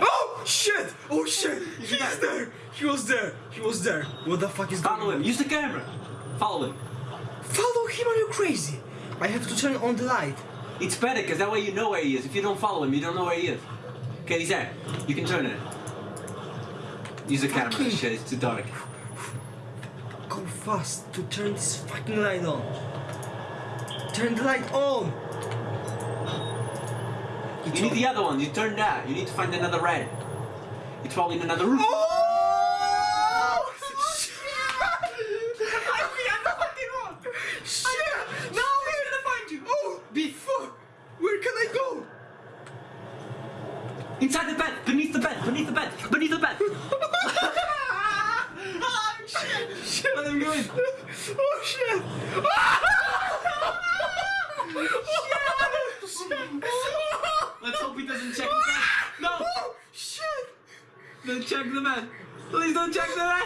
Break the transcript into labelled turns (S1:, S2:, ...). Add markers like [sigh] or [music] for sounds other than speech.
S1: Oh shit! Oh shit! He's there! He was there! He was there! What the fuck is going?
S2: Follow
S1: going
S2: him.
S1: on?
S2: Use the camera. Follow him.
S1: Follow him? Are you crazy? I have to turn on the light.
S2: It's better because that way you know where he is. If you don't follow him, you don't know where he is. Okay, he's there. You can turn it. Use the camera. Shit, it's too dark.
S1: Go fast to turn this fucking light on. Turn the light on!
S2: You need the other one. You turn that. You need to find another red. It's probably in another room.
S1: Oh! [laughs] Shit! I am the fucking one! Shit! Now we're gonna find you! Oh! Before! Where can I go?
S2: Inside the bed. Beneath the bed. Beneath the bed. Beneath the bed. [laughs]
S1: oh, shit! Shit!
S2: Let him go in.
S1: Oh shit! [laughs] Oh, shit!
S2: Oh, Let's hope he doesn't check the bed. No.
S1: Oh [laughs] shit!
S2: Don't check the bed. Please don't check the. Yeah.